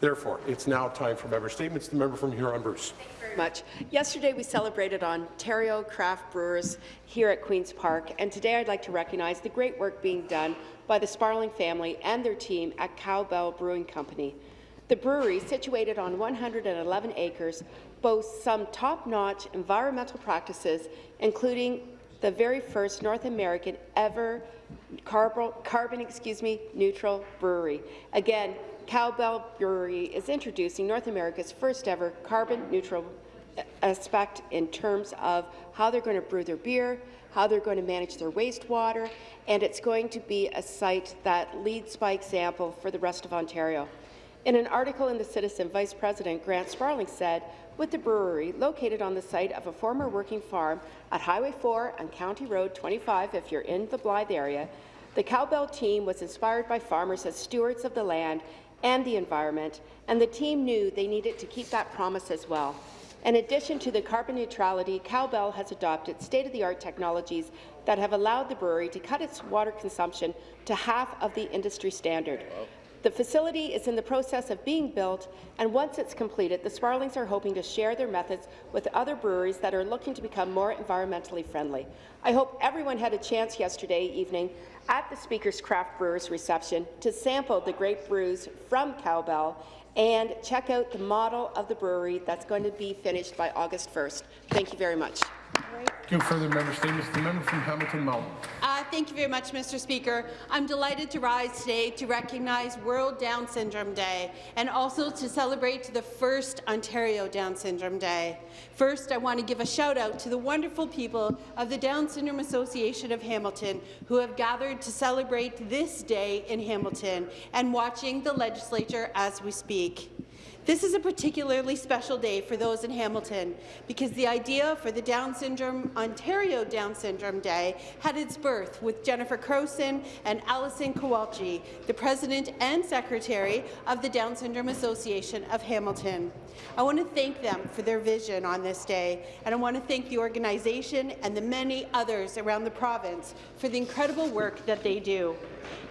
Therefore, it's now time for member statements. The member from Huron-Bruce. Thank you very much. Yesterday, we celebrated Ontario craft brewers here at Queen's Park, and today I'd like to recognize the great work being done by the Sparling family and their team at Cowbell Brewing Company. The brewery, situated on 111 acres, boasts some top-notch environmental practices, including the very first North American ever carbon, excuse me, neutral brewery. Again, Cowbell Brewery is introducing North America's first ever carbon neutral aspect in terms of how they're going to brew their beer, how they're going to manage their wastewater, and it's going to be a site that leads by example for the rest of Ontario. In an article in The Citizen, Vice President Grant Sparling said, with the brewery located on the site of a former working farm at Highway 4 and County Road 25 if you're in the Blyth area, the Cowbell team was inspired by farmers as stewards of the land and the environment, and the team knew they needed to keep that promise as well. In addition to the carbon neutrality, Cowbell has adopted state-of-the-art technologies that have allowed the brewery to cut its water consumption to half of the industry standard. The facility is in the process of being built, and once it's completed, the Sparlings are hoping to share their methods with other breweries that are looking to become more environmentally friendly. I hope everyone had a chance yesterday evening at the Speaker's Craft Brewers reception to sample the great brews from Cowbell and check out the model of the brewery that's going to be finished by August 1st. Thank you very much. Thank you. Further member statements. The member from Hamilton Mountain. Thank you very much, Mr. Speaker. I'm delighted to rise today to recognize World Down Syndrome Day and also to celebrate the first Ontario Down Syndrome Day. First, I want to give a shout out to the wonderful people of the Down Syndrome Association of Hamilton who have gathered to celebrate this day in Hamilton and watching the legislature as we speak. This is a particularly special day for those in Hamilton because the idea for the Down Syndrome Ontario Down Syndrome Day had its birth with Jennifer Crowson and Alison Kowalczyk, the President and Secretary of the Down Syndrome Association of Hamilton. I want to thank them for their vision on this day, and I want to thank the organization and the many others around the province for the incredible work that they do.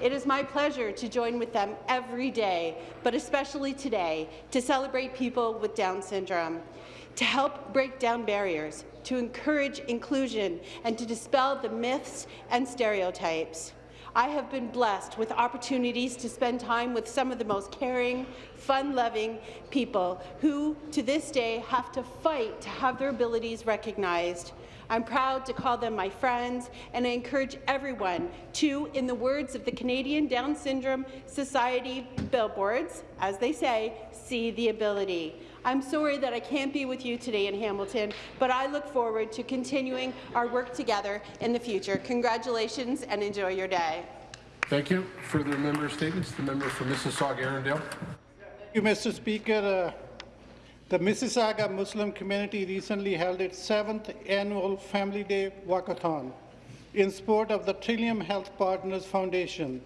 It is my pleasure to join with them every day, but especially today, to celebrate people with Down syndrome, to help break down barriers, to encourage inclusion, and to dispel the myths and stereotypes. I have been blessed with opportunities to spend time with some of the most caring, fun-loving people who, to this day, have to fight to have their abilities recognized. I'm proud to call them my friends, and I encourage everyone to, in the words of the Canadian Down Syndrome Society billboards, as they say, see the ability. I'm sorry that I can't be with you today in Hamilton, but I look forward to continuing our work together in the future. Congratulations and enjoy your day. Thank you. Further member statements. The member for Mississauga Erindale. Thank you, Mr. Speaker. Uh, the Mississauga Muslim community recently held its seventh annual Family Day Walkathon in support of the Trillium Health Partners Foundation.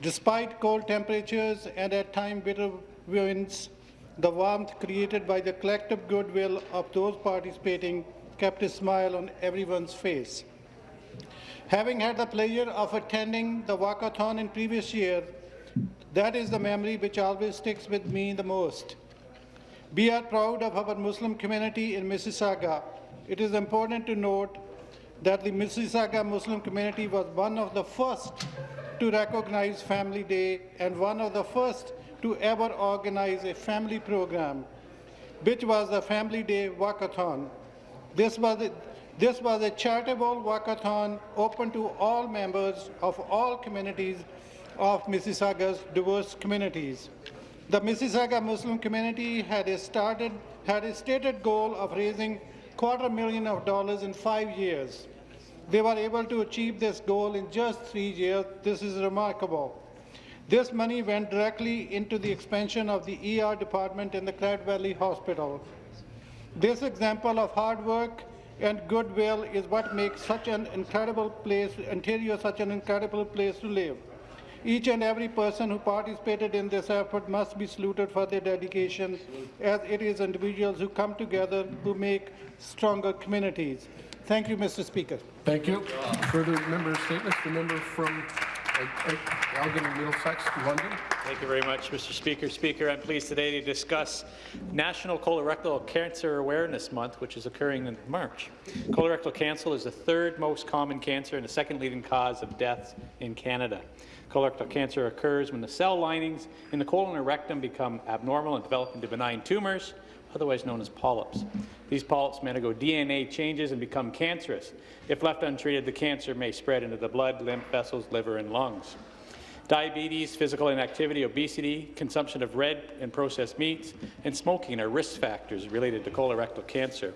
Despite cold temperatures and at times bitter winds, the warmth created by the collective goodwill of those participating kept a smile on everyone's face. Having had the pleasure of attending the walkathon in previous year, that is the memory which always sticks with me the most. We are proud of our Muslim community in Mississauga. It is important to note that the Mississauga Muslim community was one of the first to recognize Family Day and one of the first to ever organize a family program, which was the Family Day Walkathon. This was a, this was a charitable walkathon open to all members of all communities of Mississauga's diverse communities. The Mississauga Muslim community had a, started, had a stated goal of raising quarter million of dollars in five years. They were able to achieve this goal in just three years. This is remarkable. This money went directly into the expansion of the ER department in the Credit Valley Hospital. This example of hard work and goodwill is what makes such an incredible place, Ontario such an incredible place to live. Each and every person who participated in this effort must be saluted for their dedication, as it is individuals who come together who make stronger communities. Thank you, Mr. Speaker. Thank you. Further member statements. The member from Elgin and Middlesex, London. Thank you very much, Mr. Speaker. Speaker, I'm pleased today to discuss National Colorectal Cancer Awareness Month, which is occurring in March. Colorectal cancer is the third most common cancer and the second leading cause of deaths in Canada. Colorectal cancer occurs when the cell linings in the colon or rectum become abnormal and develop into benign tumors, otherwise known as polyps. These polyps may undergo DNA changes and become cancerous. If left untreated, the cancer may spread into the blood, lymph vessels, liver, and lungs. Diabetes, physical inactivity, obesity, consumption of red and processed meats, and smoking are risk factors related to colorectal cancer.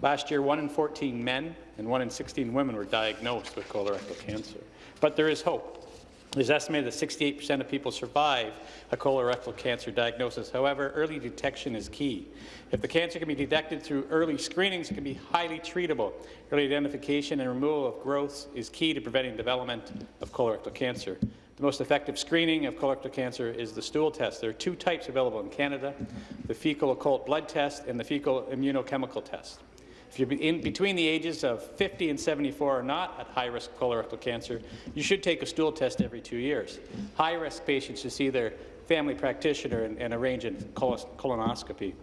Last year, 1 in 14 men and 1 in 16 women were diagnosed with colorectal cancer. But there is hope. It is estimated that 68% of people survive a colorectal cancer diagnosis. However, early detection is key. If the cancer can be detected through early screenings, it can be highly treatable. Early identification and removal of growths is key to preventing development of colorectal cancer. The most effective screening of colorectal cancer is the stool test. There are two types available in Canada, the fecal occult blood test and the fecal immunochemical test. If you're in between the ages of 50 and 74 or not at high risk of colorectal cancer, you should take a stool test every two years. High risk patients should see their family practitioner and, and arrange a colonoscopy.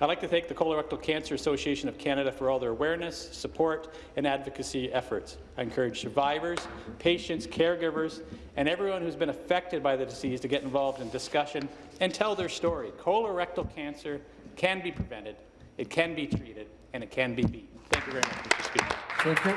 I'd like to thank the Colorectal Cancer Association of Canada for all their awareness, support, and advocacy efforts. I encourage survivors, patients, caregivers, and everyone who's been affected by the disease to get involved in discussion and tell their story. Colorectal cancer can be prevented, it can be treated, and it can be beaten. Thank you very much, Mr. Speaker. Thank you.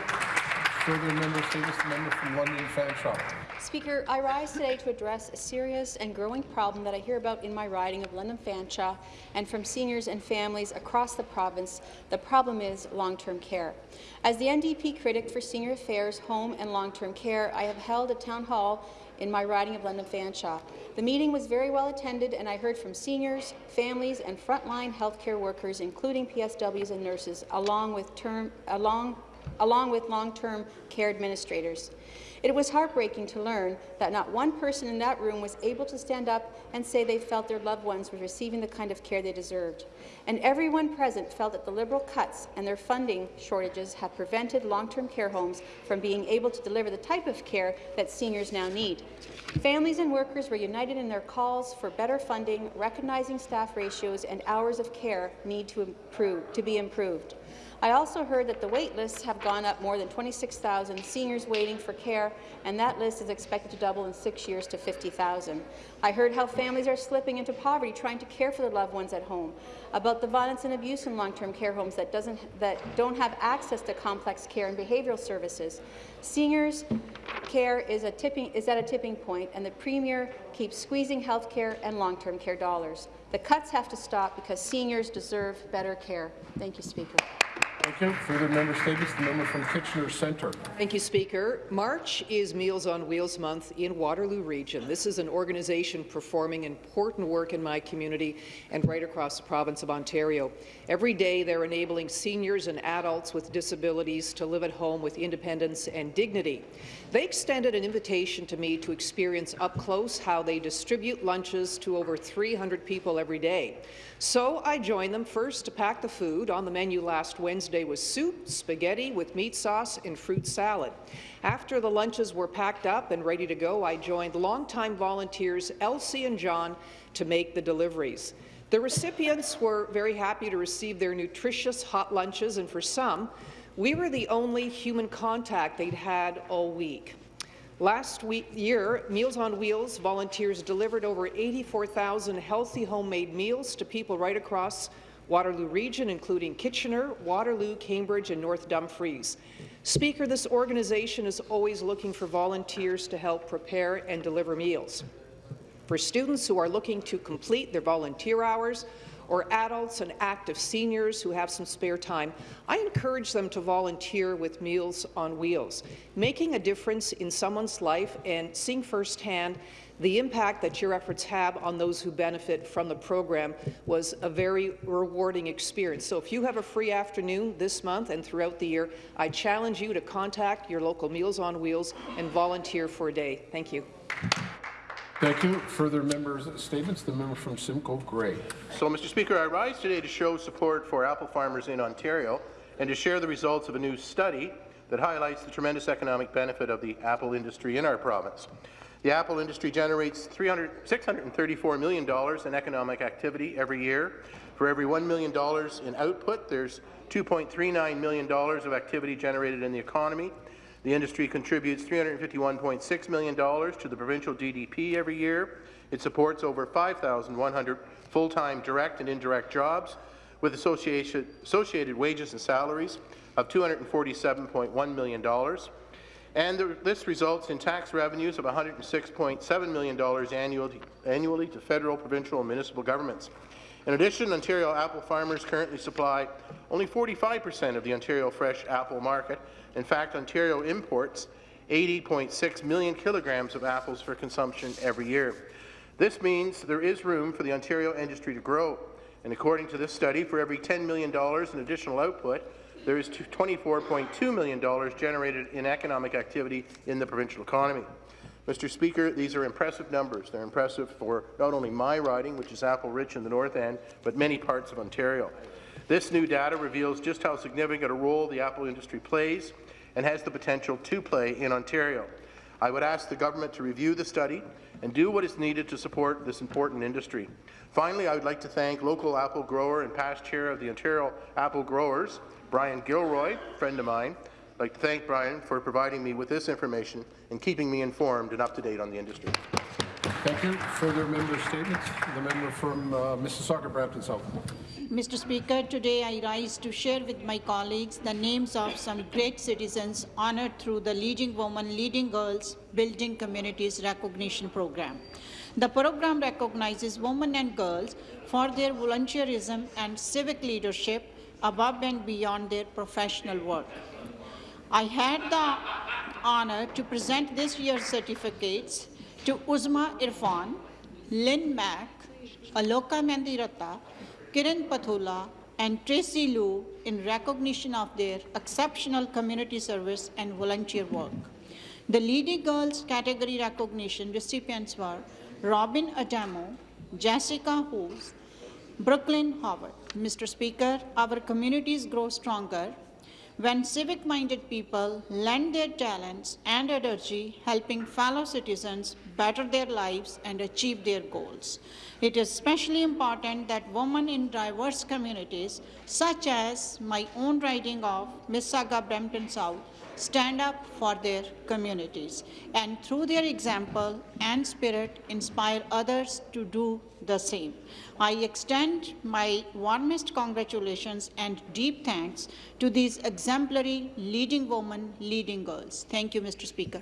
Further member statements, the member from London Fanshawe. Speaker, I rise today to address a serious and growing problem that I hear about in my riding of London Fanshawe and from seniors and families across the province. The problem is long-term care. As the NDP critic for senior affairs, home and long-term care, I have held a town hall in my riding of London Fanshawe. The meeting was very well attended, and I heard from seniors, families, and frontline healthcare workers, including PSWs and nurses, along with term, along along with long-term care administrators. It was heartbreaking to learn that not one person in that room was able to stand up and say they felt their loved ones were receiving the kind of care they deserved. And everyone present felt that the Liberal cuts and their funding shortages have prevented long-term care homes from being able to deliver the type of care that seniors now need. Families and workers were united in their calls for better funding, recognizing staff ratios and hours of care need to, improve, to be improved. I also heard that the wait lists have gone up more than 26,000 seniors waiting for care, and that list is expected to double in six years to 50,000. I heard how families are slipping into poverty trying to care for their loved ones at home, about the violence and abuse in long-term care homes that, doesn't, that don't have access to complex care and behavioural services. Seniors care is, a tipping, is at a tipping point, and the Premier keeps squeezing health care and long-term care dollars. The cuts have to stop because seniors deserve better care. Thank you, Speaker. Thank you. Further member statements, the member from Kitchener Centre. Thank you, Speaker. March is Meals on Wheels Month in Waterloo Region. This is an organization performing important work in my community and right across the province of Ontario. Every day, they're enabling seniors and adults with disabilities to live at home with independence and dignity. They extended an invitation to me to experience up close how they distribute lunches to over 300 people every day. So I joined them first to pack the food. On the menu last Wednesday was soup, spaghetti with meat sauce, and fruit salad. After the lunches were packed up and ready to go, I joined longtime volunteers Elsie and John to make the deliveries. The recipients were very happy to receive their nutritious hot lunches, and for some, we were the only human contact they'd had all week. Last week, year, Meals on Wheels volunteers delivered over 84,000 healthy homemade meals to people right across Waterloo Region, including Kitchener, Waterloo, Cambridge, and North Dumfries. Speaker, this organization is always looking for volunteers to help prepare and deliver meals. For students who are looking to complete their volunteer hours, or adults and active seniors who have some spare time, I encourage them to volunteer with Meals on Wheels. Making a difference in someone's life and seeing firsthand the impact that your efforts have on those who benefit from the program was a very rewarding experience. So if you have a free afternoon this month and throughout the year, I challenge you to contact your local Meals on Wheels and volunteer for a day. Thank you. Thank you. Further members' statements, the member from Simcoe Grey. So, Mr. Speaker, I rise today to show support for apple farmers in Ontario and to share the results of a new study that highlights the tremendous economic benefit of the apple industry in our province. The apple industry generates $634 million in economic activity every year. For every $1 million in output, there's $2.39 million of activity generated in the economy. The industry contributes $351.6 million to the provincial GDP every year. It supports over 5,100 full-time direct and indirect jobs with associated, wages and salaries of $247.1 million. And the, this results in tax revenues of $106.7 million annually, annually to federal, provincial and municipal governments. In addition, Ontario apple farmers currently supply only 45% of the Ontario fresh apple market. In fact, Ontario imports 80.6 million kilograms of apples for consumption every year. This means there is room for the Ontario industry to grow. And according to this study, for every $10 million in additional output, there is $24.2 million generated in economic activity in the provincial economy. Mr. Speaker, these are impressive numbers. They're impressive for not only my riding, which is apple-rich in the north end, but many parts of Ontario. This new data reveals just how significant a role the apple industry plays and has the potential to play in Ontario. I would ask the government to review the study and do what is needed to support this important industry. Finally, I would like to thank local apple grower and past chair of the Ontario Apple Growers, Brian Gilroy, friend of mine. I'd like to thank Brian for providing me with this information and keeping me informed and up to date on the industry. Thank you. Further member statements? The member from uh, Mississauga, Brampton South. Mr. Speaker, today I rise to share with my colleagues the names of some great citizens honored through the Leading Women, Leading Girls, Building Communities Recognition Program. The program recognizes women and girls for their volunteerism and civic leadership above and beyond their professional work. I had the honor to present this year's certificates to Uzma Irfan, Lynn Mack, Aloka Mandirata, Kiran Pathula, and Tracy Liu in recognition of their exceptional community service and volunteer work. The Leading Girls category recognition recipients were Robin Adamo, Jessica Hoos, Brooklyn Howard. Mr. Speaker, our communities grow stronger when civic-minded people lend their talents and energy helping fellow citizens better their lives and achieve their goals. It is especially important that women in diverse communities, such as my own riding of Mississauga Brampton South, stand up for their communities and through their example and spirit inspire others to do the same. I extend my warmest congratulations and deep thanks to these exemplary leading women, leading girls. Thank you, Mr. Speaker.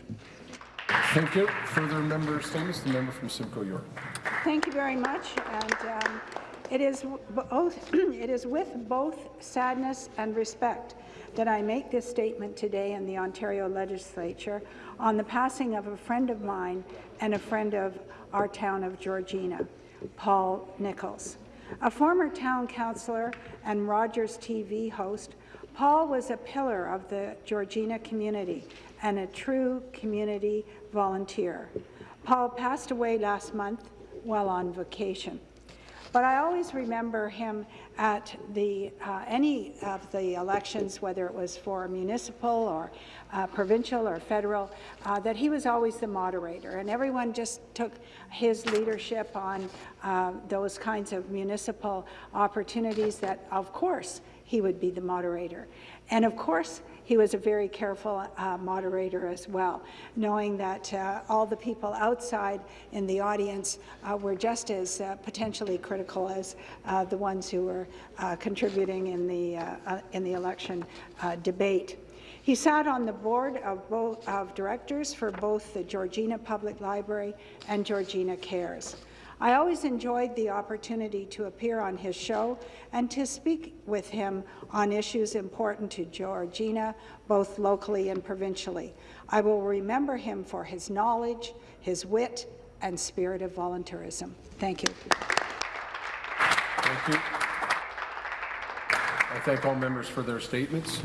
Thank you. Further member statements? The member from Simcoe York. Thank you very much. And um, it is it is with both sadness and respect that I make this statement today in the Ontario Legislature on the passing of a friend of mine and a friend of our town of Georgina, Paul Nichols. A former town councillor and Rogers TV host, Paul was a pillar of the Georgina community and a true community volunteer. Paul passed away last month while on vacation. But I always remember him at the, uh, any of the elections, whether it was for municipal or uh, provincial or federal, uh, that he was always the moderator. And everyone just took his leadership on uh, those kinds of municipal opportunities that, of course, he would be the moderator. And of course, he was a very careful uh, moderator as well, knowing that uh, all the people outside in the audience uh, were just as uh, potentially critical as uh, the ones who were contributing in the, in the election debate. He sat on the board of, both, of directors for both the Georgina Public Library and Georgina Cares. I always enjoyed the opportunity to appear on his show and to speak with him on issues important to Georgina, both locally and provincially. I will remember him for his knowledge, his wit, and spirit of volunteerism. Thank you. Thank you. I thank all members for their statements.